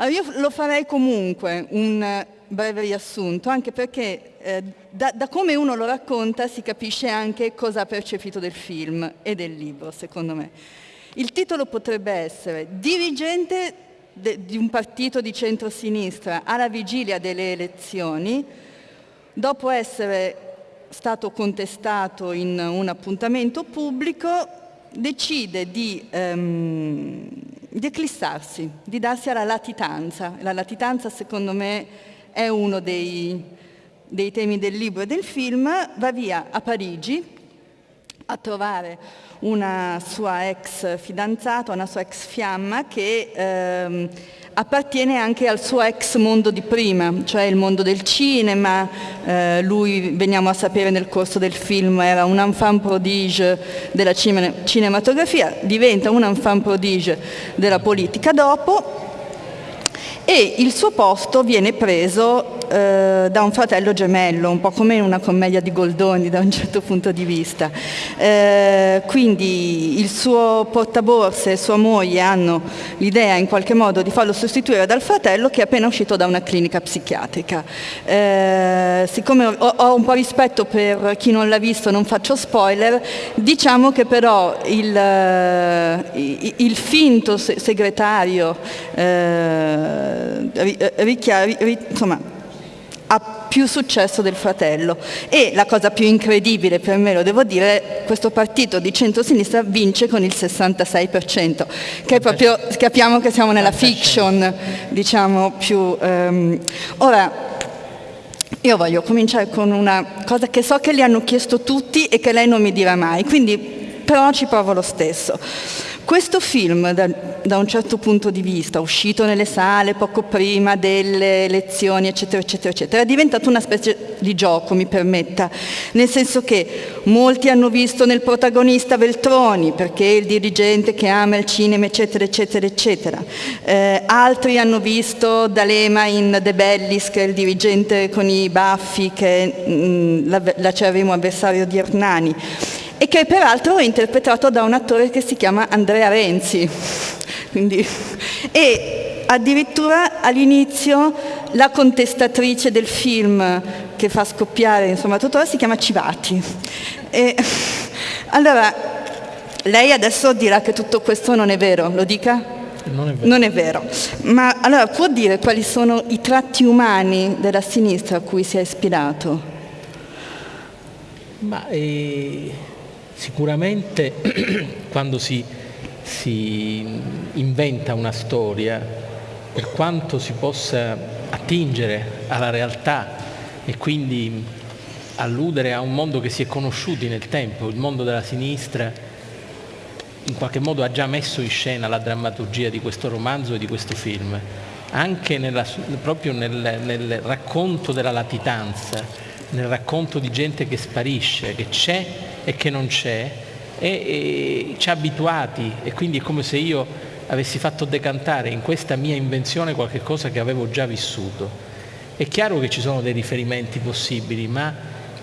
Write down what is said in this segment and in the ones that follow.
Allora io lo farei comunque un breve riassunto, anche perché eh, da, da, come uno lo racconta si capisce anche cosa ha percepito del film e del libro, secondo me. Il titolo potrebbe essere Dirigente de, di un partito di centrosinistra alla vigilia delle elezioni, dopo essere stato contestato in un appuntamento pubblico, decide di ehm, di eclissarsi, di darsi alla latitanza. La latitanza secondo me è uno dei, dei temi del libro e del film, va via a Parigi a trovare una sua ex fidanzata, una sua ex fiamma che ehm, appartiene anche al suo ex mondo di prima, cioè il mondo del cinema, eh, lui veniamo a sapere nel corso del film era un enfant prodige della cinematografia, diventa un enfant prodige della politica dopo e il suo posto viene preso eh, da un fratello gemello, un po' come in una commedia di Goldoni da un certo punto di vista. Eh, quindi il suo portaborse e sua moglie hanno l'idea in qualche modo di farlo sostituire dal fratello che è appena uscito da una clinica psichiatrica. Eh, siccome ho, ho, un po' rispetto per chi non l'ha visto, non faccio spoiler, diciamo che però il, il, il finto segretario eh, richia, insomma, ha più successo del fratello e la cosa più incredibile per me, lo devo dire, questo partito di centro-sinistra vince con il 66%, che proprio capiamo che siamo nella fiction, diciamo più... Um, ora, io voglio cominciare con una cosa che so che le hanno chiesto tutti e che lei non mi dirà mai, quindi però ci provo lo stesso. Questo film, da, da, un certo punto di vista, uscito nelle sale poco prima delle elezioni, eccetera, eccetera, eccetera, è diventato una specie di gioco, mi permetta, nel senso che molti hanno visto nel protagonista Veltroni, perché è il dirigente che ama il cinema, eccetera, eccetera, eccetera. Eh, altri hanno visto D'Alema in De Bellis, che è il dirigente con i baffi, che è mm, l'acerrimo avversario di Hernani e che peraltro è interpretato da un attore che si chiama Andrea Renzi. Quindi, e addirittura all'inizio la contestatrice del film che fa scoppiare insomma tutto si chiama Civati. E, allora, lei adesso dirà che tutto questo non è vero, lo dica? Non è, vero. non è vero. Ma allora può dire quali sono i tratti umani della sinistra a cui si è ispirato? Ma eh, Sicuramente quando si, si inventa una storia, per quanto si possa attingere alla realtà e quindi alludere a un mondo che si è conosciuto nel tempo, il mondo della sinistra, in qualche modo ha già messo in scena la drammaturgia di questo romanzo e di questo film, anche nella, proprio nel, nel racconto della latitanza, nel racconto di gente che sparisce, che c'è e che non c'è e, e ci ha abituati e quindi è come se io avessi fatto decantare in questa mia invenzione qualche cosa che avevo già vissuto. È chiaro che ci sono dei riferimenti possibili, ma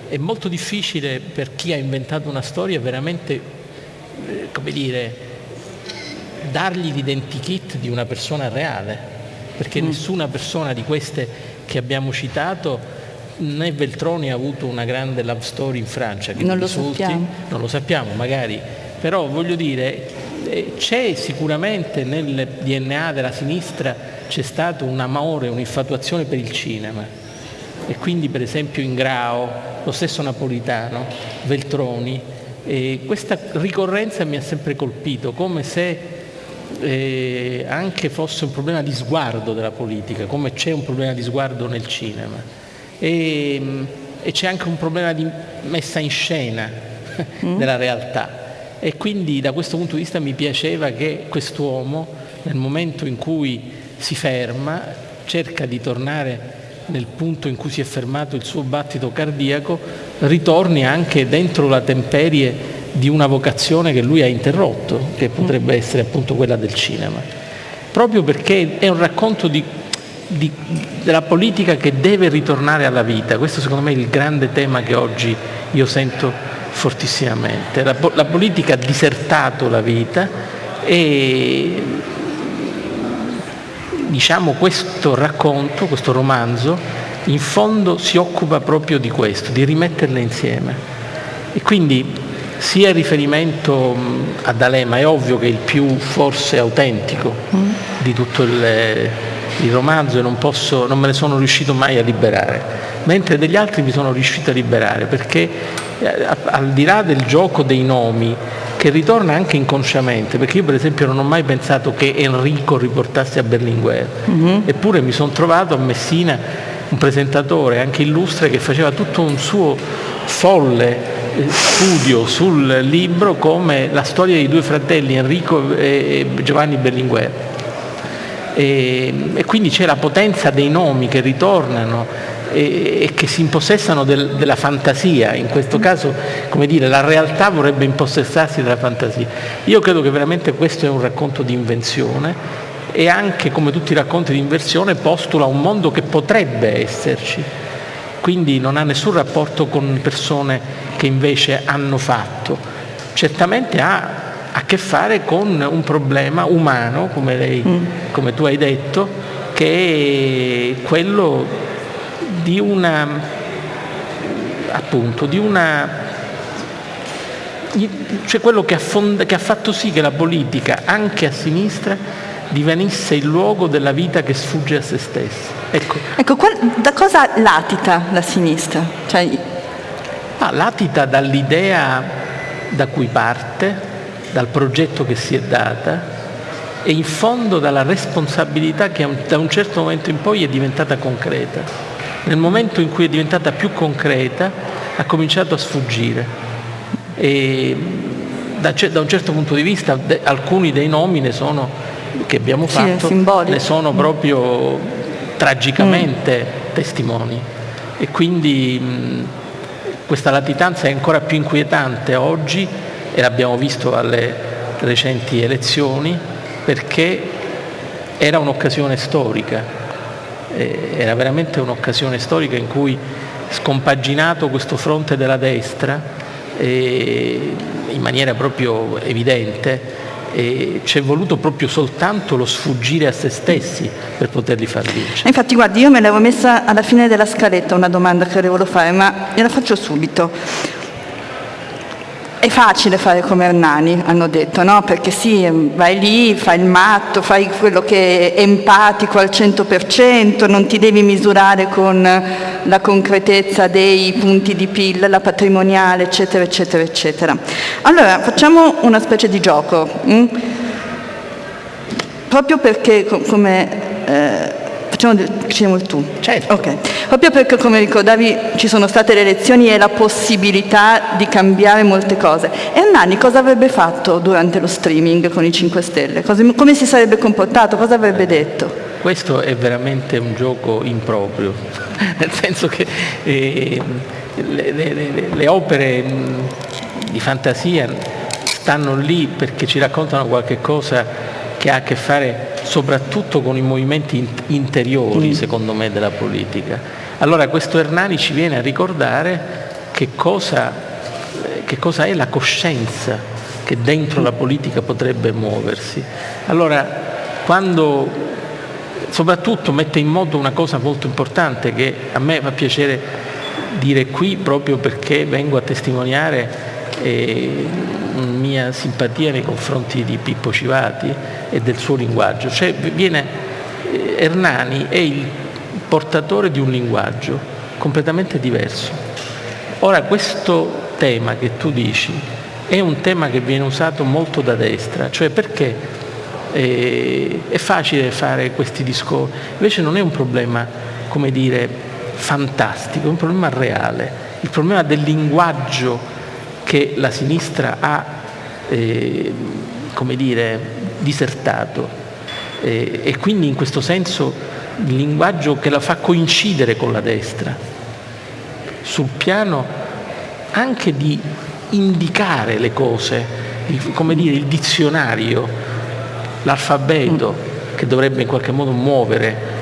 è molto difficile per chi ha inventato una storia veramente, eh, come dire, dargli l'identikit di una persona reale, perché mm. nessuna persona di queste che abbiamo citato né Veltroni ha avuto una grande love story in Francia, che non lo risulti, sappiamo. Non lo sappiamo magari, però voglio dire, eh, c'è sicuramente nel DNA della sinistra c'è stato un amore, un'infatuazione per il cinema. E quindi per esempio in Grao, lo stesso Napolitano, Veltroni, e questa ricorrenza mi ha sempre colpito, come se eh, anche fosse un problema di sguardo della politica, come c'è un problema di sguardo nel cinema e, e c'è anche un problema di messa in scena mm. della realtà e quindi da questo punto di vista mi piaceva che quest'uomo nel momento in cui si ferma cerca di tornare nel punto in cui si è fermato il suo battito cardiaco, ritorni anche dentro la temperie di una vocazione che lui ha interrotto, che potrebbe mm. essere appunto quella del cinema. Proprio perché è un racconto di di, della politica che deve ritornare alla vita. Questo secondo me è il grande tema che oggi io sento fortissimamente. La, la politica ha disertato la vita e diciamo questo racconto, questo romanzo, in fondo si occupa proprio di questo, di rimetterle insieme. E quindi sia il riferimento ad Alema, è ovvio che è il più forse autentico mm. di tutto il, il romanzo e non, posso, non me ne sono riuscito mai a liberare, mentre degli altri mi sono riuscito a liberare perché eh, al di là del gioco dei nomi che ritorna anche inconsciamente, perché io per esempio non ho mai pensato che Enrico riportasse a Berlinguer, mm-hmm. eppure mi sono trovato a Messina un presentatore anche illustre che faceva tutto un suo folle eh, studio sul libro come la storia dei due fratelli Enrico e Giovanni Berlinguer. E, e quindi c'è la potenza dei nomi che ritornano e, e che si impossessano del, della fantasia, in questo caso come dire, la realtà vorrebbe impossessarsi della fantasia. Io credo che veramente questo è un racconto di invenzione e anche come tutti i racconti di inversione postula un mondo che potrebbe esserci, quindi non ha nessun rapporto con persone che invece hanno fatto, certamente ha a che fare con un problema umano, come, lei, mm. come tu hai detto, che è quello di una appunto di una cioè quello che, affonda, che ha fatto sì che la politica anche a sinistra divenisse il luogo della vita che sfugge a se stessa. Ecco, ecco da cosa latita la sinistra? Cioè... Ah, latita dall'idea da cui parte, dal progetto che si è data e in fondo dalla responsabilità che da un certo momento in poi è diventata concreta. Nel momento in cui è diventata più concreta ha cominciato a sfuggire. E da, da un certo punto di vista de, alcuni dei nomi ne sono che abbiamo fatto sì, ne sono proprio tragicamente mm. testimoni e quindi mh, questa latitanza è ancora più inquietante oggi e l'abbiamo visto alle recenti elezioni perché era un'occasione storica, era veramente un'occasione storica in cui scompaginato questo fronte della destra in maniera proprio evidente e ci è voluto proprio soltanto lo sfuggire a se stessi per poterli far vincere. Infatti guardi, io me l'avevo messa alla fine della scaletta una domanda che volevo fare, ma gliela faccio subito. È facile fare come Hernani, hanno detto, no? Perché sì, vai lì, fai il matto, fai quello che è empatico al 100%, non ti devi misurare con la concretezza dei punti di PIL, la patrimoniale, eccetera, eccetera, eccetera. Allora, facciamo una specie di gioco. Hm? Proprio perché, come... Eh, Facciamo, facciamo il tu. Certo. Okay. Proprio perché, come ricordavi, ci sono state le elezioni e la possibilità di cambiare molte cose. Ernani cosa avrebbe fatto durante lo streaming con i 5 Stelle? Cosa, come si sarebbe comportato? Cosa avrebbe detto? Questo è veramente un gioco improprio, nel senso che eh, le, le, le, le opere di fantasia stanno lì perché ci raccontano qualche cosa che ha a che fare soprattutto con i movimenti interiori, mm. secondo me, della politica. Allora questo Hernani ci viene a ricordare che cosa, che cosa è la coscienza che dentro la politica potrebbe muoversi. Allora, quando soprattutto mette in moto una cosa molto importante che a me fa piacere dire qui proprio perché vengo a testimoniare eh, mia simpatia nei confronti di Pippo Civati e del suo linguaggio. Cioè, viene, eh, Hernani è il portatore di un linguaggio completamente diverso. Ora questo tema che tu dici è un tema che viene usato molto da destra, cioè perché eh, è facile fare questi discorsi, invece non è un problema, come dire, fantastico, è un problema reale, il problema del linguaggio che la sinistra ha eh, come dire, disertato. Eh, e quindi in questo senso il linguaggio che la fa coincidere con la destra sul piano anche di indicare le cose, il, come dire, il dizionario, l'alfabeto che dovrebbe in qualche modo muovere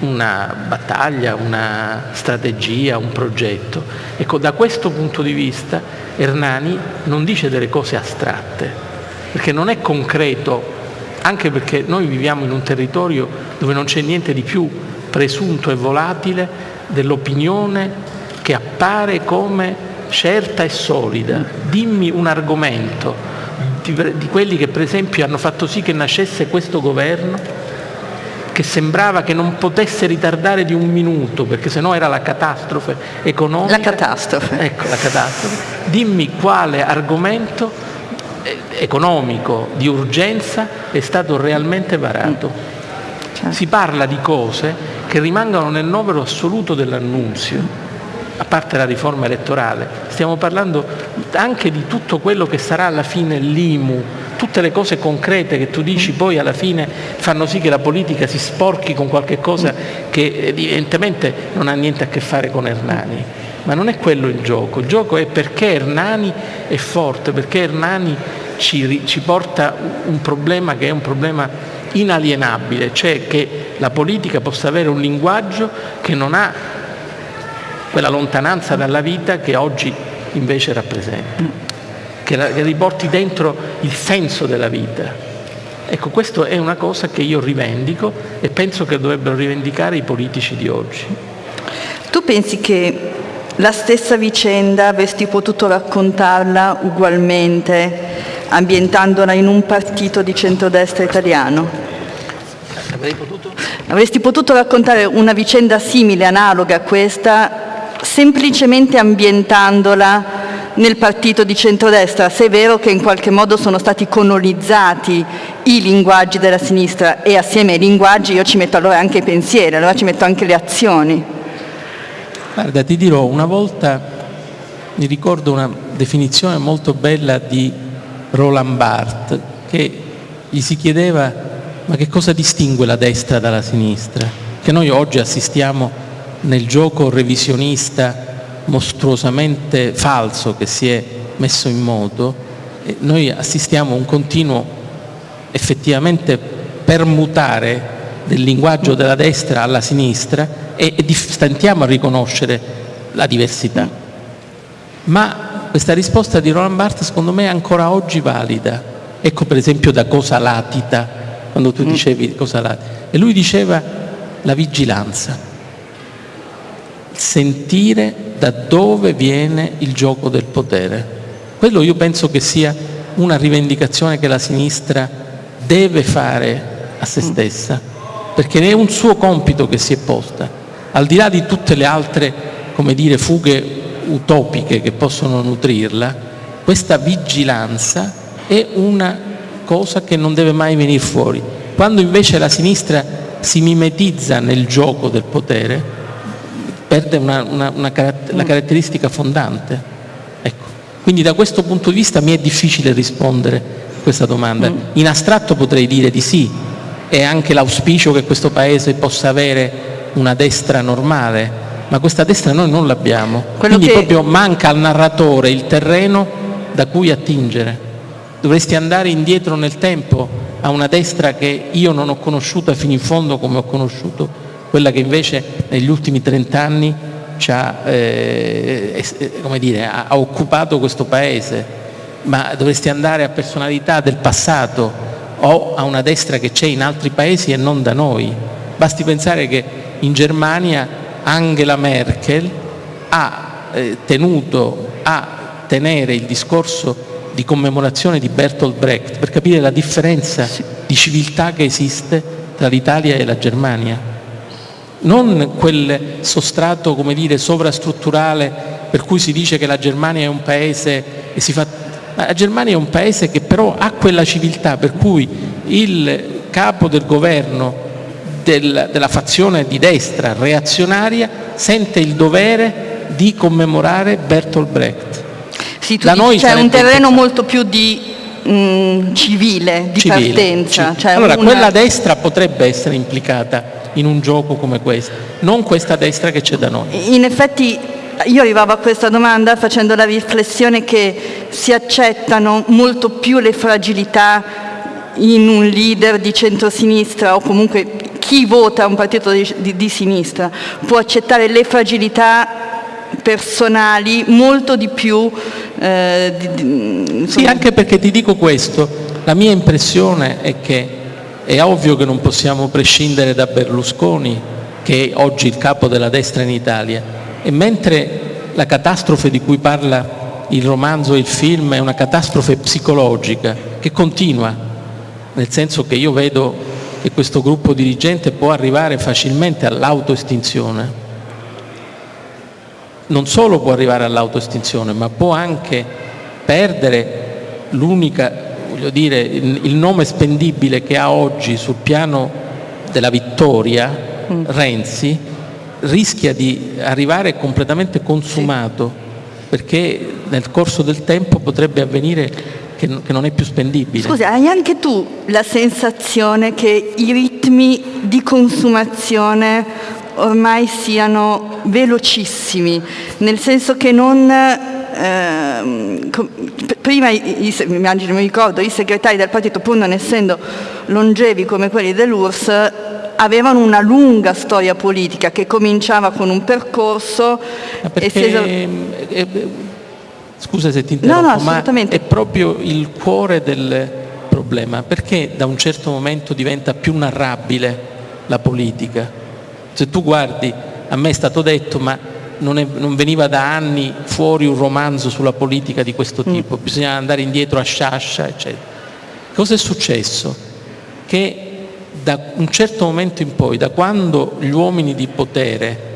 una battaglia, una strategia, un progetto. Ecco, da questo punto di vista Hernani non dice delle cose astratte, perché non è concreto anche perché noi viviamo in un territorio dove non c'è niente di più presunto e volatile dell'opinione che appare come certa e solida. Dimmi un argomento di, di quelli che per esempio hanno fatto sì che nascesse questo governo che sembrava che non potesse ritardare di un minuto, perché sennò era la catastrofe economica. La catastrofe. Ecco, la catastrofe. Dimmi quale argomento eh, economico di urgenza è stato realmente varato. Certo. Si parla di cose che rimangono nel novero assoluto dell'annunzio a parte la riforma elettorale, stiamo parlando anche di tutto quello che sarà alla fine l'IMU, tutte le cose concrete che tu dici poi alla fine fanno sì che la politica si sporchi con qualche cosa che evidentemente non ha niente a che fare con Ernani. Ma non è quello il gioco, il gioco è perché Ernani è forte, perché Ernani ci, ci porta un problema che è un problema inalienabile, cioè che la politica possa avere un linguaggio che non ha quella lontananza dalla vita che oggi invece rappresenta, che, la, che riporti dentro il senso della vita. Ecco, questa è una cosa che io rivendico e penso che dovrebbero rivendicare i politici di oggi. Tu pensi che la stessa vicenda avresti potuto raccontarla ugualmente ambientandola in un partito di centrodestra italiano? Avrei potuto? Avresti potuto raccontare una vicenda simile, analoga a questa, semplicemente ambientandola nel partito di centrodestra, se è vero che in qualche modo sono stati colonizzati i linguaggi della sinistra e assieme ai linguaggi io ci metto allora anche i pensieri, allora ci metto anche le azioni. Guarda, ti dirò, una volta mi ricordo una definizione molto bella di Roland Barthes che gli si chiedeva ma che cosa distingue la destra dalla sinistra? Che noi oggi assistiamo nel gioco revisionista mostruosamente falso che si è messo in moto, noi assistiamo a un continuo effettivamente permutare del linguaggio della destra alla sinistra e, e stentiamo a riconoscere la diversità. Ma questa risposta di Roland Barthes secondo me è ancora oggi valida. Ecco per esempio da cosa latita, quando tu mm. dicevi cosa latita. E lui diceva la vigilanza sentire da dove viene il gioco del potere. Quello io penso che sia una rivendicazione che la sinistra deve fare a se stessa, perché è un suo compito che si è posta, al di là di tutte le altre, come dire, fughe utopiche che possono nutrirla, questa vigilanza è una cosa che non deve mai venire fuori. Quando invece la sinistra si mimetizza nel gioco del potere, perde una, una, una caratter la caratteristica fondante. Ecco. Quindi da questo punto di vista mi è difficile rispondere a questa domanda. Mm. In astratto potrei dire di sì, è anche l'auspicio che questo Paese possa avere una destra normale, ma questa destra noi non l'abbiamo. Quindi che... proprio manca al narratore il terreno da cui attingere. Dovresti andare indietro nel tempo a una destra che io non ho conosciuta fino in fondo come ho conosciuto quella che invece negli ultimi 30 anni ha, eh, dire, ha, ha occupato questo Paese, ma dovresti andare a personalità del passato o a una destra che c'è in altri paesi e non da noi. Basti pensare che in Germania Angela Merkel ha eh, tenuto a tenere il discorso di commemorazione di Bertolt Brecht per capire la differenza di civiltà che esiste tra l'Italia e la Germania non quel sostrato come dire, sovrastrutturale per cui si dice che la Germania è un paese e si fa... la Germania è un paese che però ha quella civiltà per cui il capo del governo del, della fazione di destra reazionaria sente il dovere di commemorare Bertolt Brecht. Sì, tu dici, c'è un terreno molto più di mh, civile, di civile, partenza. Cioè allora, una... quella destra potrebbe essere implicata in un gioco come questo, non questa destra che c'è da noi. In effetti io arrivavo a questa domanda facendo la riflessione che si accettano molto più le fragilità in un leader di centrosinistra o comunque chi vota un partito di, di, di sinistra può accettare le fragilità personali molto di più. Eh, di, sì, anche perché ti dico questo, la mia impressione è che è ovvio che non possiamo prescindere da Berlusconi, che è oggi il capo della destra in Italia, e mentre la catastrofe di cui parla il romanzo e il film è una catastrofe psicologica che continua, nel senso che io vedo che questo gruppo dirigente può arrivare facilmente all'autoestinzione. Non solo può arrivare all'autoestinzione, ma può anche perdere l'unica, voglio dire, il nome spendibile che ha oggi sul piano della vittoria, mm. Renzi, rischia di arrivare completamente consumato sì. perché nel corso del tempo potrebbe avvenire che, non è più spendibile. Scusa, hai anche tu la sensazione che i ritmi di consumazione ormai siano velocissimi, nel senso che non... Eh, prima, immagino, mi ricordo, i segretari del partito, pur non essendo longevi come quelli dell'URSS, avevano una lunga storia politica che cominciava con un percorso e si es- Scusa se ti interrompo, no, no, ma è proprio il cuore del problema, perché da un certo momento diventa più narrabile la politica? Se tu guardi, a me è stato detto, ma non, è, non veniva da anni fuori un romanzo sulla politica di questo mm. tipo, mm. bisognava andare indietro a Sciascia, eccetera. Cosa è successo? Che da un certo momento in poi, da quando gli uomini di potere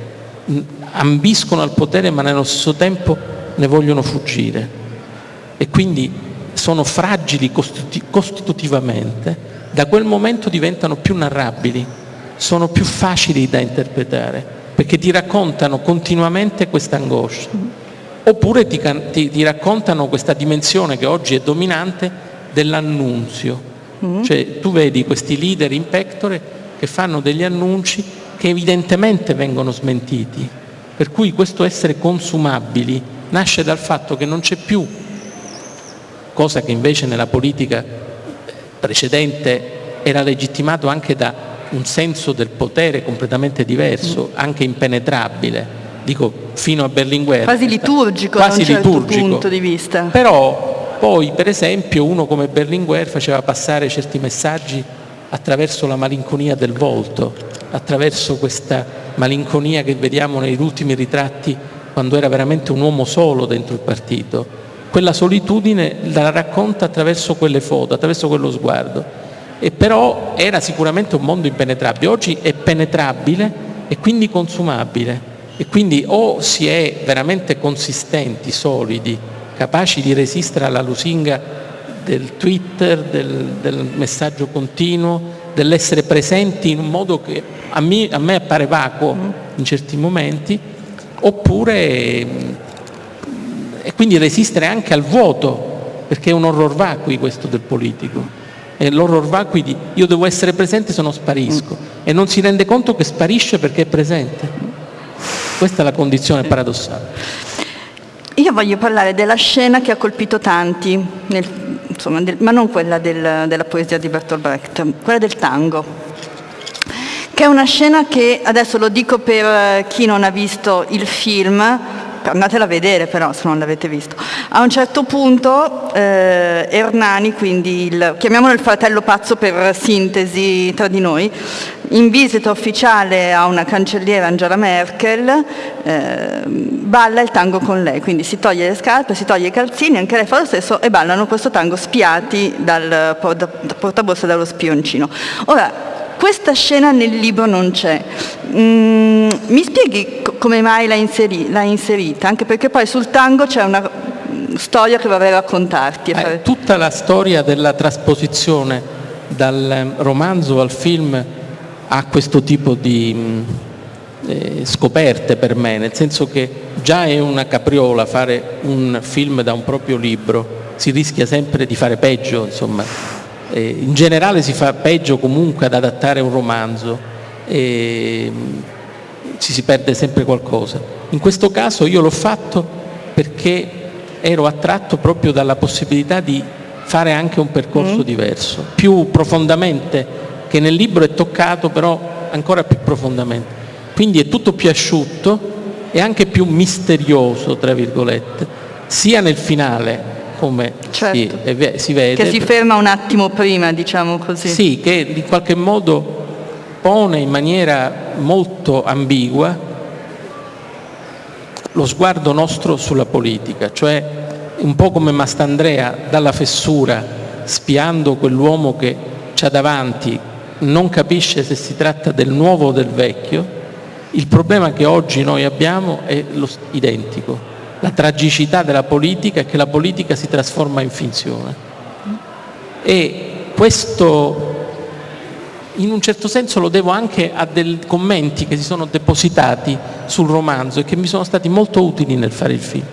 ambiscono al potere ma nello stesso tempo ne vogliono fuggire e quindi sono fragili costitutivamente, da quel momento diventano più narrabili, sono più facili da interpretare, perché ti raccontano continuamente questa angoscia, oppure ti, ti, ti raccontano questa dimensione che oggi è dominante dell'annunzio. Mm. Cioè tu vedi questi leader in pectore che fanno degli annunci che evidentemente vengono smentiti, per cui questo essere consumabili nasce dal fatto che non c'è più, cosa che invece nella politica precedente era legittimato anche da un senso del potere completamente diverso, mm. anche impenetrabile, dico fino a Berlinguer. Quasi liturgico quasi da un certo liturgico. punto di vista. Però poi per esempio uno come Berlinguer faceva passare certi messaggi attraverso la malinconia del volto, attraverso questa malinconia che vediamo negli ultimi ritratti quando era veramente un uomo solo dentro il partito, quella solitudine la racconta attraverso quelle foto, attraverso quello sguardo. E però era sicuramente un mondo impenetrabile, oggi è penetrabile e quindi consumabile. E quindi o si è veramente consistenti, solidi, capaci di resistere alla lusinga del Twitter, del, del messaggio continuo, dell'essere presenti in un modo che a me, a me appare vacuo in certi momenti, oppure e quindi resistere anche al vuoto, perché è un horror vacui questo del politico. È l'horror vacui di io devo essere presente se no sparisco e non si rende conto che sparisce perché è presente. Questa è la condizione paradossale. Io voglio parlare della scena che ha colpito tanti, nel, insomma, del, ma non quella del, della poesia di Bertolt Brecht, quella del tango che è una scena che, adesso lo dico per chi non ha visto il film, andatela a vedere però se non l'avete visto, a un certo punto eh, Ernani, quindi il, chiamiamolo il fratello pazzo per sintesi tra di noi, in visita ufficiale a una cancelliera Angela Merkel, eh, balla il tango con lei, quindi si toglie le scarpe, si toglie i calzini, anche lei fa lo stesso e ballano questo tango spiati dal portaborsa dallo spioncino. Ora, questa scena nel libro non c'è. Mm, mi spieghi come mai l'ha, inseri- inserita? Anche perché poi sul tango c'è una storia che vorrei raccontarti. Eh, tutta la storia della trasposizione dal ehm, romanzo al film ha questo tipo di mm, eh, scoperte per me, nel senso che già è una capriola fare un film da un proprio libro, si rischia sempre di fare peggio, insomma, eh, in generale si fa peggio comunque ad adattare un romanzo e mm, ci si perde sempre qualcosa. In questo caso io l'ho fatto perché ero attratto proprio dalla possibilità di fare anche un percorso mm. diverso, più profondamente, che nel libro è toccato però ancora più profondamente. Quindi è tutto più asciutto e anche più misterioso, tra virgolette, sia nel finale come Certo. si, si vede. Che si ferma un attimo prima, diciamo così. Sì, che in qualche modo pone in maniera molto ambigua lo sguardo nostro sulla politica, cioè un po' come Mastandrea dalla fessura, spiando quell'uomo che c'ha davanti, non capisce se si tratta del nuovo o del vecchio, il problema che oggi noi abbiamo è lo identico. La tragicità della politica è che la politica si trasforma in finzione. E questo in un certo senso lo devo anche a dei commenti che si sono depositati sul romanzo e che mi sono stati molto utili nel fare il film.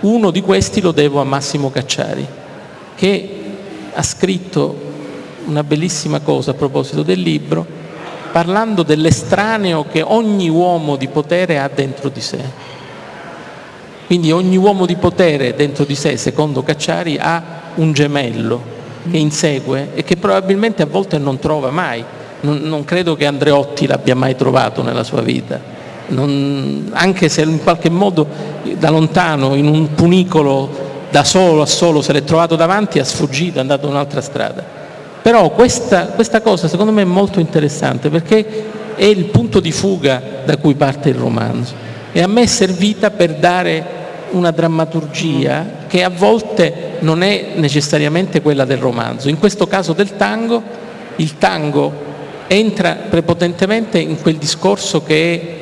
Uno di questi lo devo a Massimo Cacciari, che ha scritto una bellissima cosa a proposito del libro, parlando dell'estraneo che ogni uomo di potere ha dentro di sé. Quindi ogni uomo di potere dentro di sé, secondo Cacciari, ha un gemello che insegue e che probabilmente a volte non trova mai. Non, non credo che Andreotti l'abbia mai trovato nella sua vita, Non- anche se in qualche modo da lontano, in un punicolo, da solo a solo, se l'è trovato davanti, ha sfuggito, è andato un'altra strada. Però questa, questa cosa secondo me è molto interessante perché è il punto di fuga da cui parte il romanzo e a me è servita per dare una drammaturgia che a volte non è necessariamente quella del romanzo. In questo caso del tango, il tango entra prepotentemente in quel discorso che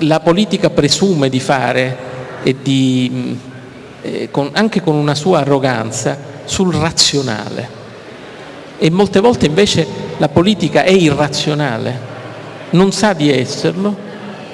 la politica presume di fare e di, mh, eh, con- anche con una sua arroganza sul razionale. E molte volte invece la politica è irrazionale, non sa di esserlo,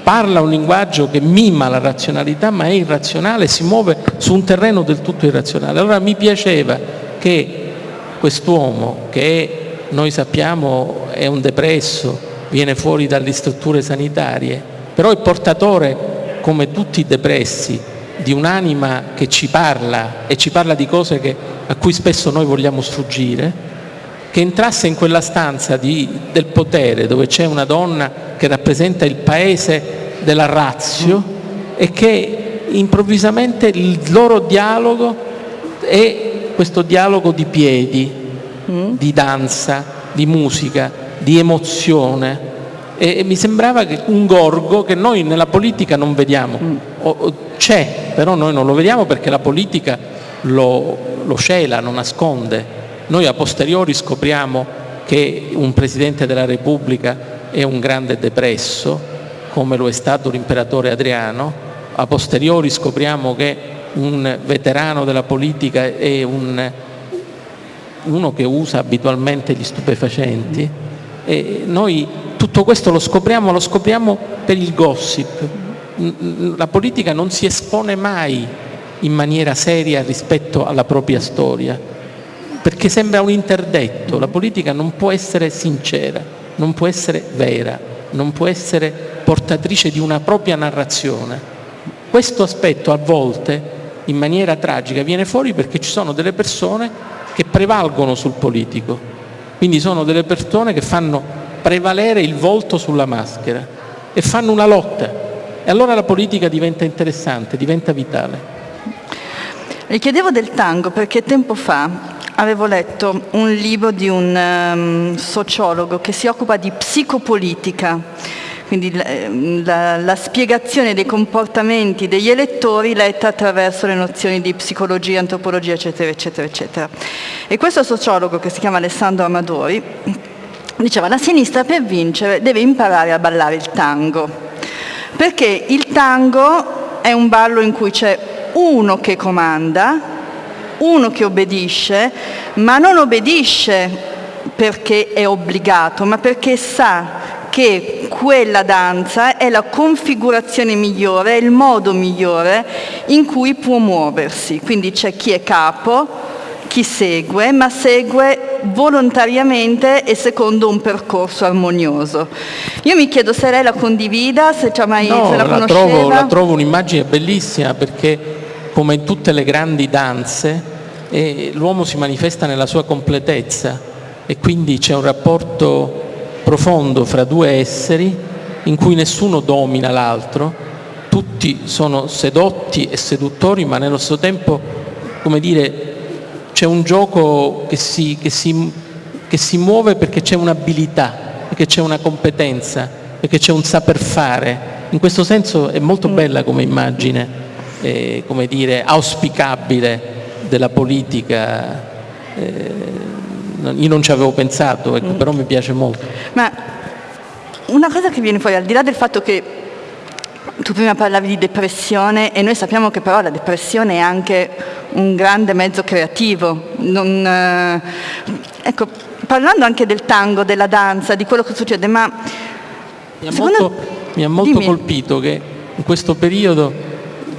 parla un linguaggio che mima la razionalità ma è irrazionale, si muove su un terreno del tutto irrazionale. Allora mi piaceva che quest'uomo che noi sappiamo è un depresso, viene fuori dalle strutture sanitarie, però è portatore, come tutti i depressi, di un'anima che ci parla e ci parla di cose che- a cui spesso noi vogliamo sfuggire, che entrasse in quella stanza di- del potere dove c'è una donna che rappresenta il paese della razio e che improvvisamente il loro dialogo è questo dialogo di piedi, di danza, di musica, di emozione. E, e mi sembrava un gorgo che noi nella politica non vediamo. O- o- c'è, però noi non lo vediamo perché la politica lo, lo cela, lo nasconde. Noi a posteriori scopriamo che un Presidente della Repubblica è un grande depresso, come lo è stato l'imperatore Adriano, a posteriori scopriamo che un veterano della politica è un, uno che usa abitualmente gli stupefacenti. E noi tutto questo lo scopriamo, lo scopriamo per il gossip. La politica non si espone mai in maniera seria rispetto alla propria storia, perché sembra un interdetto, la politica non può essere sincera, non può essere vera, non può essere portatrice di una propria narrazione. Questo aspetto a volte, in maniera tragica, viene fuori perché ci sono delle persone che prevalgono sul politico, quindi sono delle persone che fanno prevalere il volto sulla maschera e fanno una lotta. E allora la politica diventa interessante, diventa vitale. Le chiedevo del tango perché tempo fa avevo letto un libro di un ehm, sociologo che si occupa di psicopolitica, quindi l- ehm, la, la spiegazione dei comportamenti degli elettori letta attraverso le nozioni di psicologia, antropologia, eccetera, eccetera, eccetera. E questo sociologo che si chiama Alessandro Amadori diceva la sinistra per vincere deve imparare a ballare il tango, perché il tango è un ballo in cui c'è uno che comanda, uno che obbedisce, ma non obbedisce perché è obbligato, ma perché sa che quella danza è la configurazione migliore, è il modo migliore in cui può muoversi. Quindi c'è chi è capo, chi segue, ma segue volontariamente e secondo un percorso armonioso. Io mi chiedo se lei la condivida, se, mai, No, se la la conosceva. trovo, la trovo un'immagine bellissima perché come in tutte le grandi danze l'uomo si manifesta nella sua completezza e quindi c'è un rapporto profondo fra due esseri in cui nessuno domina l'altro, tutti sono sedotti e seduttori ma nello stesso tempo come dire, c'è un gioco che si, che si, che si muove perché c'è un'abilità, perché c'è una competenza, perché c'è un saper fare. In questo senso è molto mm. bella come immagine, eh, come dire, auspicabile della politica. Eh, io non ci avevo pensato, ecco, mm. però mi piace molto. Ma una cosa che viene fuori, al di là del fatto che tu prima parlavi di depressione e noi sappiamo che però la depressione è anche un grande mezzo creativo. Non, eh, ecco, parlando anche del tango, della danza, di quello che succede, ma... Mi ha molto, mi ha molto colpito che in questo periodo,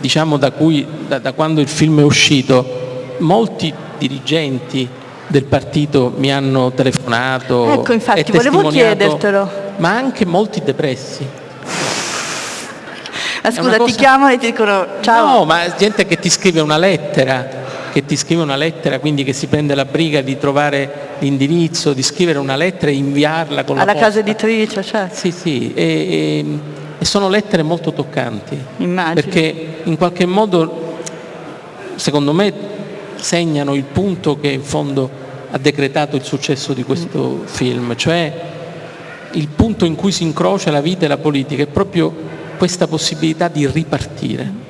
diciamo da, cui, da, da quando il film è uscito, molti dirigenti del partito mi hanno telefonato. Ecco, infatti, volevo chiedertelo. Ma anche molti depressi. Ma scusa, cosa... ti chiamano e ti dicono ciao. No, ma gente che ti scrive una lettera, che ti scrive una lettera, quindi che si prende la briga di trovare l'indirizzo, di scrivere una lettera e inviarla con Alla la casa editrice, certo. Sì, sì, e, e, e sono lettere molto toccanti. Immagino. Perché in qualche modo, secondo me, segnano il punto che in fondo ha decretato il successo di questo mm. film, cioè il punto in cui si incrocia la vita e la politica è proprio questa possibilità di ripartire.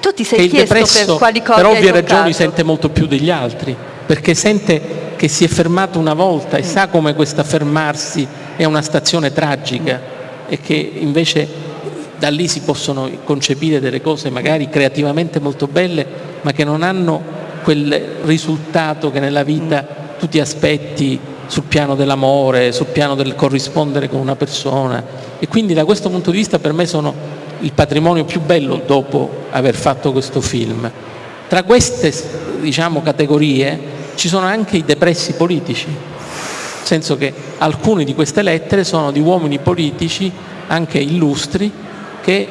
Tu ti sei chiesto depresso, per quali cose Per ovvie ragioni sente molto più degli altri, perché sente che si è fermato una volta e mm. sa come questa fermarsi è una stazione tragica mm. E che invece da lì si possono concepire delle cose magari creativamente molto belle, ma che non hanno quel risultato che nella vita tu ti aspetti sul piano dell'amore, sul piano del corrispondere con una persona e quindi da questo punto di vista per me sono il patrimonio più bello dopo aver fatto questo film. Tra queste diciamo, categorie ci sono anche i depressi politici, senso che alcune di queste lettere sono di uomini politici, anche illustri, che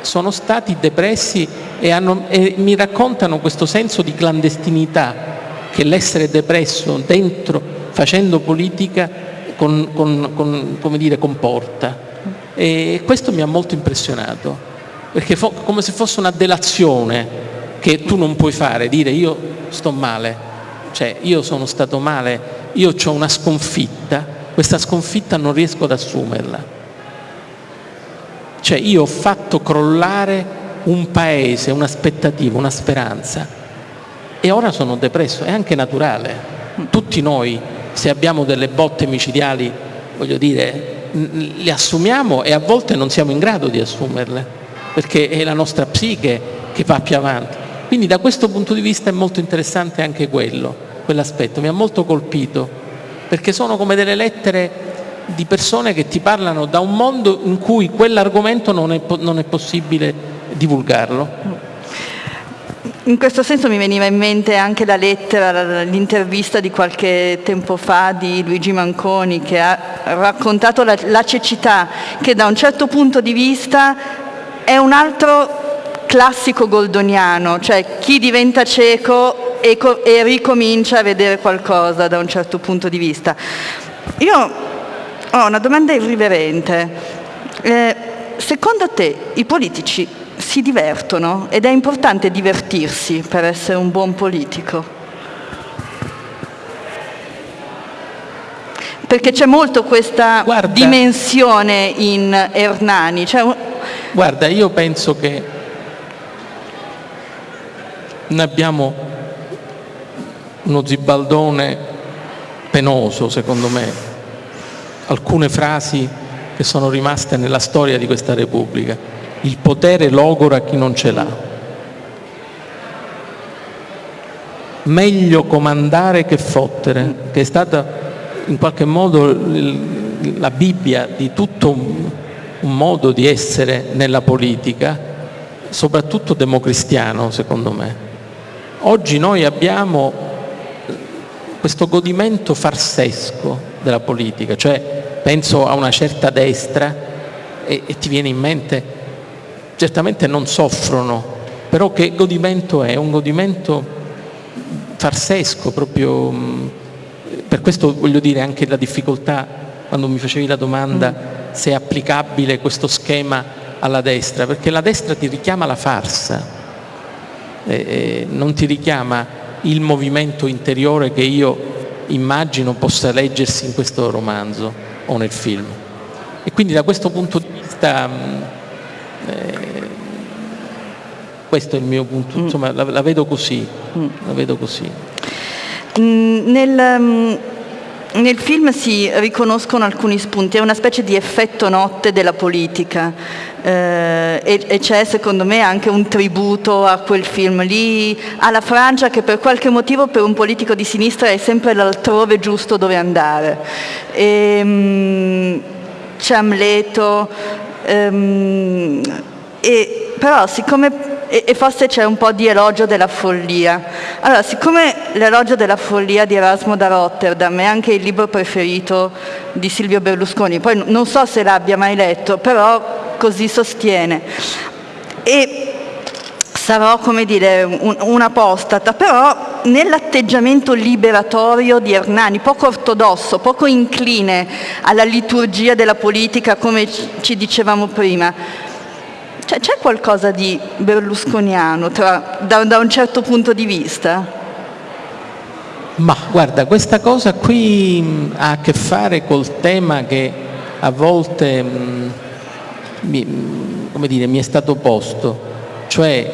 sono stati depressi e, hanno, e mi raccontano questo senso di clandestinità che l'essere depresso dentro, facendo politica, con, con, con, dire, comporta. E questo mi ha molto impressionato, perché come se fosse una delazione che tu non puoi fare, dire io sto male, cioè io sono stato male, io ho una sconfitta, questa sconfitta non riesco ad assumerla. Cioè io ho fatto crollare un paese, un'aspettativa, una speranza e ora sono depresso, è anche naturale. Tutti noi, se abbiamo delle botte micidiali, voglio dire, le assumiamo e a volte non siamo in grado di assumerle, perché è la nostra psiche che va più avanti. Quindi da questo punto di vista è molto interessante anche quello, quell'aspetto, mi ha molto colpito, perché sono come delle lettere di persone che ti parlano da un mondo in cui quell'argomento non è, non è possibile divulgarlo. In questo senso mi veniva in mente anche la lettera, l'intervista di qualche tempo fa di Luigi Manconi che ha raccontato la, la cecità che da un certo punto di vista è un altro classico goldoniano, cioè chi diventa cieco e, e, ricomincia a vedere qualcosa da un certo punto di vista. Io ho una domanda irriverente. Eh, secondo te i politici si divertono ed è importante divertirsi per essere un buon politico. Perché c'è molto questa guarda, dimensione in Ernani. Cioè... Guarda, io penso che noi abbiamo uno zibaldone penoso, secondo me, alcune frasi che sono rimaste nella storia di questa Repubblica il potere logora chi non ce l'ha. Meglio comandare che fottere, che è stata in qualche modo la Bibbia di tutto un, modo di essere nella politica, soprattutto democristiano secondo me. Oggi noi abbiamo questo godimento farsesco della politica, cioè penso a una certa destra e, e ti viene in mente certamente non soffrono, però che godimento è? Un godimento farsesco proprio, per questo voglio dire anche la difficoltà quando mi facevi la domanda mm. se è applicabile questo schema alla destra, perché la destra ti richiama la farsa eh, non ti richiama il movimento interiore che io immagino possa leggersi in questo romanzo o nel film. E quindi da questo punto di vista eh, questo è il mio punto, mm. insomma la, la vedo così, mm. la vedo così. Mm, nel, nel film si riconoscono alcuni spunti, è una specie di effetto notte della politica eh, e, e, c'è secondo me anche un tributo a quel film lì, alla Francia che per qualche motivo per un politico di sinistra è sempre l'altrove giusto dove andare. E, um, c'è Amleto, um, e, però siccome e, e forse c'è un po' di elogio della follia. Allora, siccome l'elogio della follia di Erasmo da Rotterdam è anche il libro preferito di Silvio Berlusconi, poi non so se l'abbia mai letto, però così sostiene. E sarò come dire un, un'apostata, però nell'atteggiamento liberatorio di Hernani, poco ortodosso, poco incline alla liturgia della politica come ci dicevamo prima, cioè, c'è qualcosa di berlusconiano tra, da, da, un certo punto di vista? Ma guarda, questa cosa qui mh, ha a che fare col tema che a volte mh, mi, mh, dire, mi è stato posto, cioè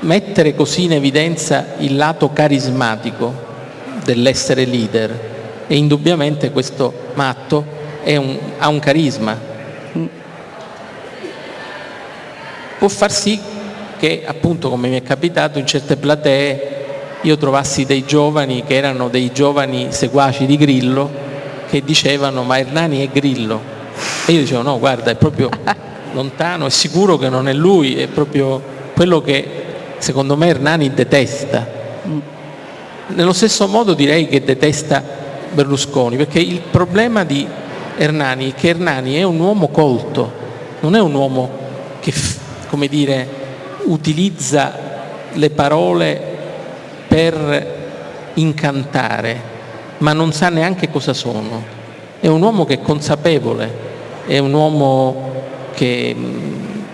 mettere così in evidenza il lato carismatico dell'essere leader. E indubbiamente questo matto un, ha un carisma può far sì che appunto come mi è capitato in certe platee io trovassi dei giovani che erano dei giovani seguaci di Grillo che dicevano ma Hernani è Grillo e io dicevo no guarda è proprio lontano, è sicuro che non è lui, è proprio quello che secondo me Hernani detesta. Nello stesso modo direi che detesta Berlusconi, perché il problema di Hernani è che Hernani è un uomo colto, non è un uomo che come dire, utilizza le parole per incantare, ma non sa neanche cosa sono. È un uomo che è consapevole, è un uomo che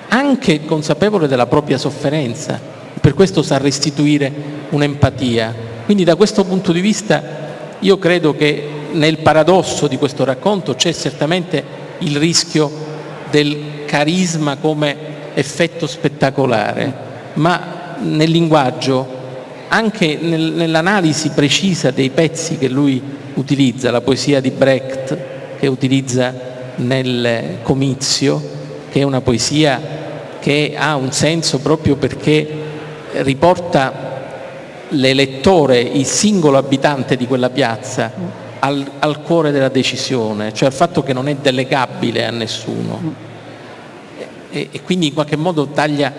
anche consapevole della propria sofferenza, per questo sa restituire un'empatia. Quindi da questo punto di vista io credo che nel paradosso di questo racconto c'è certamente il rischio del carisma come effetto spettacolare, ma nel linguaggio, anche nel, nell'analisi precisa dei pezzi che lui utilizza, la poesia di Brecht che utilizza nel comizio, che è una poesia che ha un senso proprio perché riporta l'elettore, il singolo abitante di quella piazza, al, al, cuore della decisione, cioè al fatto che non è delegabile a nessuno e, e quindi in qualche modo taglia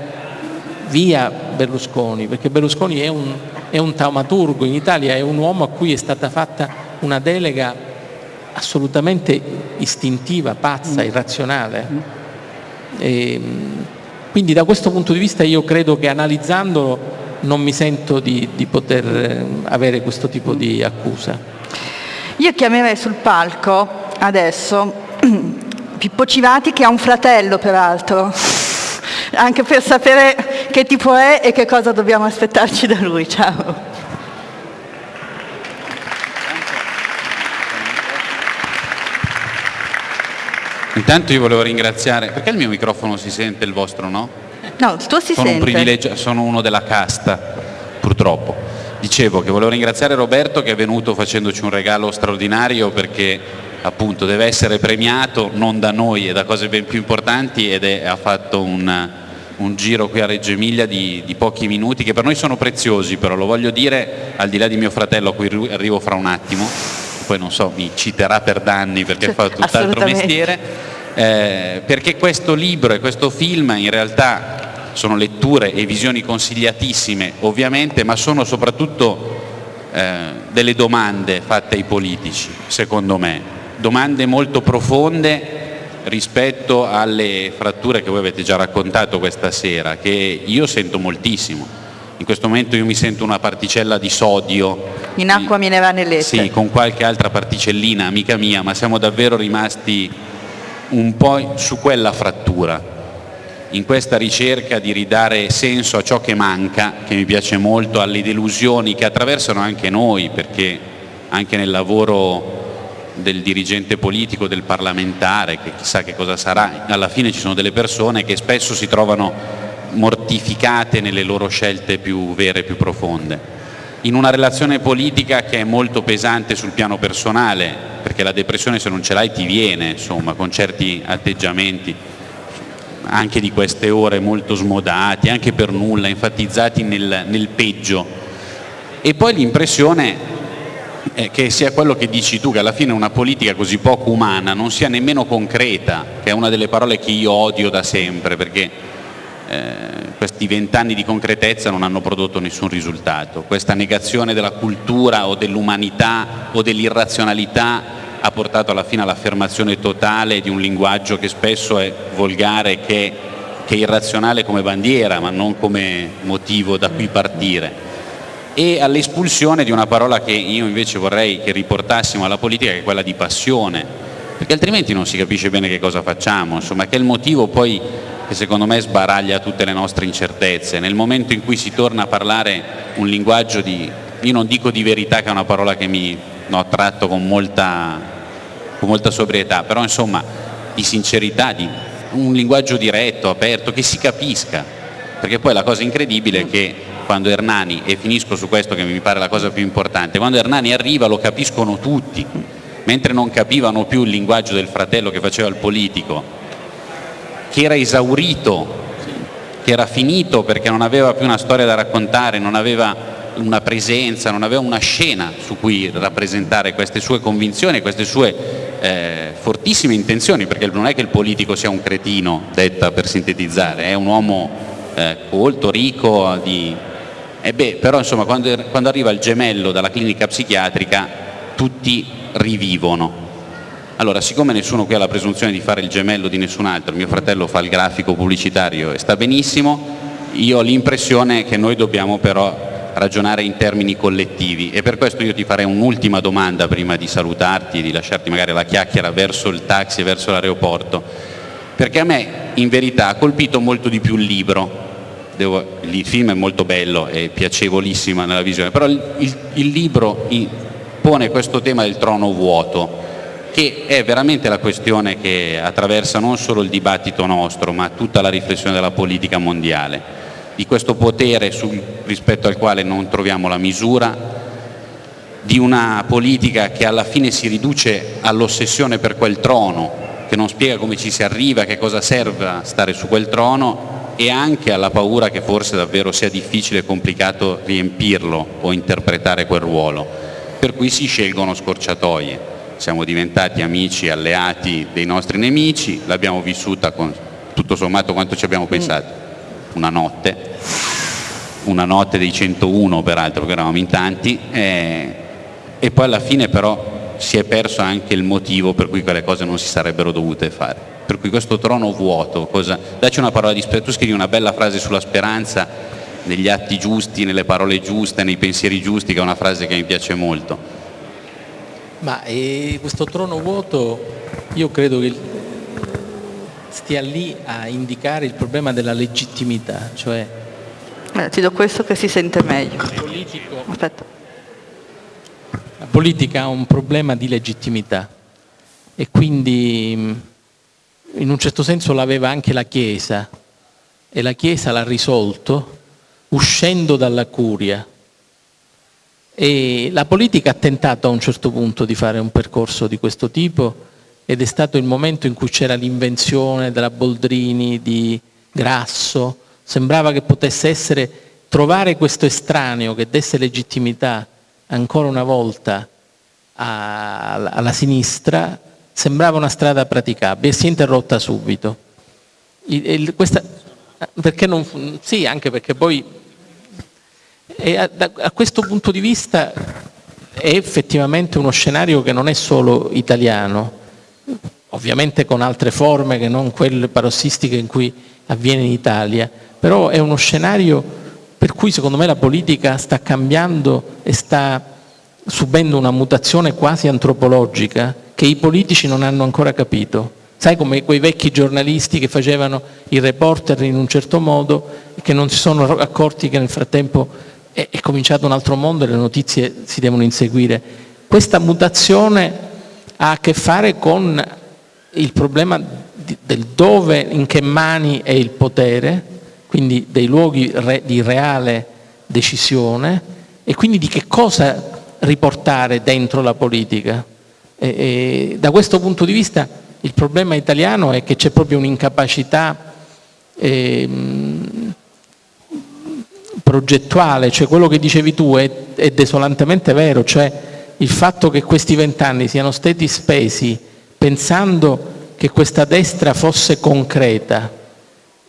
via Berlusconi, perché Berlusconi è un, è un taumaturgo in Italia, è un uomo a cui è stata fatta una delega assolutamente istintiva, pazza, irrazionale. E, quindi da questo punto di vista io credo che analizzandolo non mi sento di, di poter eh, avere questo tipo di accusa. Io chiamerei sul palco adesso Pippo Civati che ha un fratello peraltro, anche per sapere che tipo è e che cosa dobbiamo aspettarci da lui. Ciao. Intanto io volevo ringraziare, perché il mio microfono si sente, il vostro no? No, il tuo si sono sente. Un privilegio, sono uno della casta, purtroppo. Dicevo che volevo ringraziare Roberto che è venuto facendoci un regalo straordinario perché appunto deve essere premiato non da noi e da cose ben più importanti ed è, ha fatto un, un, giro qui a Reggio Emilia di, di, pochi minuti che per noi sono preziosi però lo voglio dire al di là di mio fratello a cui arrivo fra un attimo poi non so mi citerà per danni perché fa tutt'altro mestiere eh, perché questo libro e questo film in realtà sono letture e visioni consigliatissime ovviamente ma sono soprattutto eh, delle domande fatte ai politici secondo me domande molto profonde rispetto alle fratture che voi avete già raccontato questa sera, che io sento moltissimo. In questo momento io mi sento una particella di sodio. In acqua minerale Sì, con qualche altra particellina, amica mia, ma siamo davvero rimasti un po' su quella frattura. in questa ricerca di ridare senso a ciò che manca, che mi piace molto, alle delusioni che attraversano anche noi, perché anche nel lavoro del dirigente politico, del parlamentare, che chissà che cosa sarà, alla fine ci sono delle persone che spesso si trovano mortificate nelle loro scelte più vere più profonde. In una relazione politica che è molto pesante sul piano personale, perché la depressione se non ce l'hai ti viene, insomma, con certi atteggiamenti anche di queste ore molto smodati, anche per nulla, enfatizzati nel, nel peggio. E poi l'impressione è che sia quello che dici tu, che alla fine una politica così poco umana non sia nemmeno concreta, che è una delle parole che io odio da sempre, perché eh, questi vent'anni di concretezza non hanno prodotto nessun risultato. Questa negazione della cultura o dell'umanità o dell'irrazionalità ha portato alla fine all'affermazione totale di un linguaggio che spesso è volgare, che, che è irrazionale come bandiera, ma non come motivo da cui partire e all'espulsione di una parola che io invece vorrei che riportassimo alla politica che è quella di passione. Perché altrimenti non si capisce bene che cosa facciamo insomma che è il motivo poi che secondo me sbaraglia tutte le nostre incertezze. Nel momento in cui si torna a parlare un linguaggio di io non dico di verità che è una parola che mi no, tratto con molta, con molta sobrietà però insomma di sincerità di un linguaggio diretto, aperto, che si capisca. Perché poi la cosa incredibile è che quando Hernani, e finisco su questo che mi pare la cosa più importante, quando Hernani arriva lo capiscono tutti, mentre non capivano più il linguaggio del fratello che faceva il politico, che era esaurito, che era finito perché non aveva più una storia da raccontare, non aveva una presenza, non aveva una scena su cui rappresentare queste sue convinzioni, queste sue eh, fortissime intenzioni, perché non è che il politico sia un cretino, detta per sintetizzare, è un uomo eh, colto, ricco di, e beh, però insomma quando, quando arriva il gemello dalla clinica psichiatrica tutti rivivono. Allora, siccome nessuno qui ha la presunzione di fare il gemello di nessun altro, mio fratello fa il grafico pubblicitario e sta benissimo, io ho l'impressione che noi dobbiamo però ragionare in termini collettivi. E per questo io ti farei un'ultima domanda prima di salutarti e di lasciarti magari la chiacchiera verso il taxi verso l'aeroporto, perché a me in verità ha colpito molto di più il libro devo, il film è molto bello e piacevolissimo nella visione, però il, il, il libro pone questo tema del trono vuoto, che è veramente la questione che attraversa non solo il dibattito nostro, ma tutta la riflessione della politica mondiale, di questo potere sul, rispetto al quale non troviamo la misura, di una politica che alla fine si riduce all'ossessione per quel trono, che non spiega come ci si arriva, che cosa serve stare su quel trono e anche alla paura che forse davvero sia difficile e complicato riempirlo o interpretare quel ruolo, per cui si scelgono scorciatoie. Siamo diventati amici, alleati dei nostri nemici, l'abbiamo vissuta con tutto sommato quanto ci abbiamo pensato, una notte, una notte dei 101 peraltro, perché eravamo in tanti, e, e poi alla fine però si è perso anche il motivo per cui quelle cose non si sarebbero dovute fare per cui questo trono vuoto, cosa, dacci una parola di speranza, tu scrivi una bella frase sulla speranza negli atti giusti, nelle parole giuste, nei pensieri giusti, che è una frase che mi piace molto. Ma eh, questo trono vuoto io credo che stia lì a indicare il problema della legittimità, cioè... Eh, ti do questo che si sente meglio. Politico, Aspetta. La politica ha un problema di legittimità e quindi in un certo senso l'aveva anche la Chiesa e la Chiesa l'ha risolto uscendo dalla curia. E la politica ha tentato a un certo punto di fare un percorso di questo tipo ed è stato il momento in cui c'era l'invenzione della Boldrini, di Grasso, sembrava che potesse essere trovare questo estraneo che desse legittimità ancora una volta alla sinistra sembrava una strada praticabile e si è interrotta subito. Questa, perché non, sì, anche perché poi a, a questo punto di vista è effettivamente uno scenario che non è solo italiano, ovviamente con altre forme che non quelle parossistiche in cui avviene in Italia, però è uno scenario per cui secondo me la politica sta cambiando e sta subendo una mutazione quasi antropologica che i politici non hanno ancora capito. sai come quei vecchi giornalisti che facevano i reporter in un certo modo e che non si sono accorti che nel frattempo è, è cominciato un altro mondo e le notizie si devono inseguire. Questa mutazione ha a che fare con il problema del dove, in che mani è il potere, quindi dei luoghi re, di reale decisione e quindi di che cosa riportare dentro la politica. E, e da questo punto di vista il problema italiano è che c'è proprio un'incapacità eh, progettuale, cioè quello che dicevi tu è, è desolantemente vero, cioè il fatto che questi vent'anni siano stati spesi pensando che questa destra fosse concreta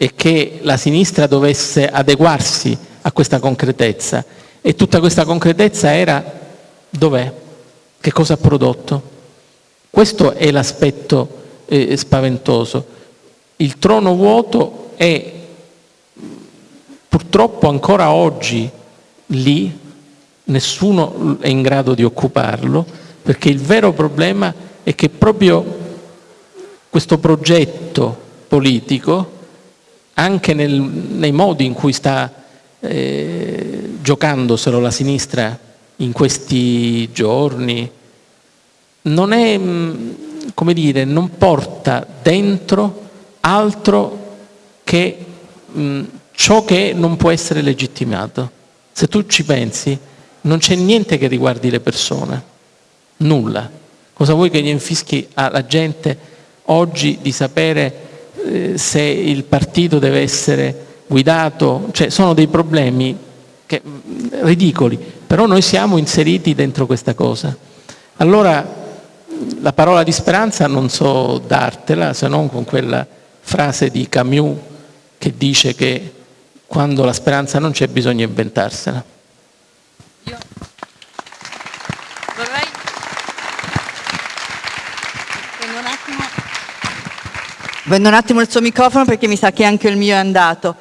e che la sinistra dovesse adeguarsi a questa concretezza e tutta questa concretezza era dov'è? Che cosa ha prodotto? Questo è l'aspetto eh, spaventoso. Il trono vuoto è purtroppo ancora oggi lì nessuno è in grado di occuparlo, perché il vero problema è che proprio questo progetto politico, anche nel, nei modi in cui sta eh, giocandoselo la sinistra in questi giorni, non è, mm, come dire, non porta dentro altro che mh, mm, ciò che non può essere legittimato. Se tu ci pensi, non c'è niente che riguardi le persone, nulla. Cosa vuoi che gli infischi alla gente oggi di sapere eh, se il partito deve essere guidato? Cioè, sono dei problemi che, mm, ridicoli, però noi siamo inseriti dentro questa cosa. Allora la parola di speranza non so dartela se non con quella frase di Camus che dice che quando la speranza non c'è bisogna inventarsela. Io vorrei prendo un, attimo... prendo un attimo il suo microfono perché mi sa che anche il mio è andato.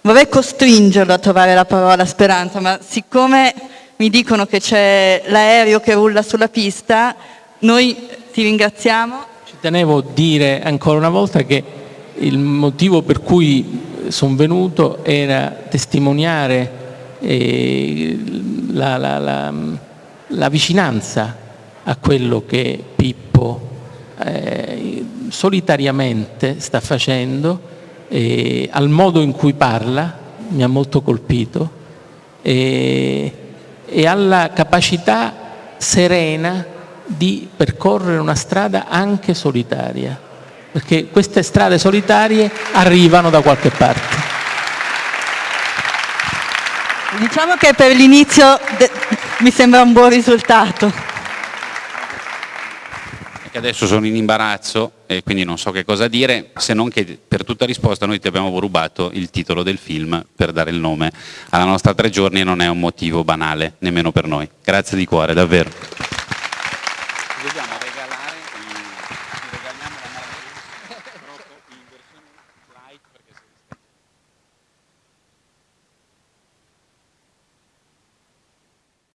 Vorrei costringerlo a trovare la parola speranza, ma siccome mi dicono che c'è l'aereo che rulla sulla pista, noi ti ringraziamo. Ci tenevo a dire ancora una volta che il motivo per cui sono venuto era testimoniare eh, la, la, la, la, vicinanza a quello che Pippo eh, solitariamente sta facendo, eh, al modo in cui parla, mi ha molto colpito, e alla capacità serena di percorrere una strada anche solitaria, perché queste strade solitarie arrivano da qualche parte. Diciamo che per l'inizio mi sembra un buon risultato. Adesso sono in imbarazzo e quindi non so che cosa dire, se non che per tutta risposta noi ti abbiamo rubato il titolo del film per dare il nome alla nostra tre giorni e non è un motivo banale, nemmeno per noi. Grazie di cuore, davvero.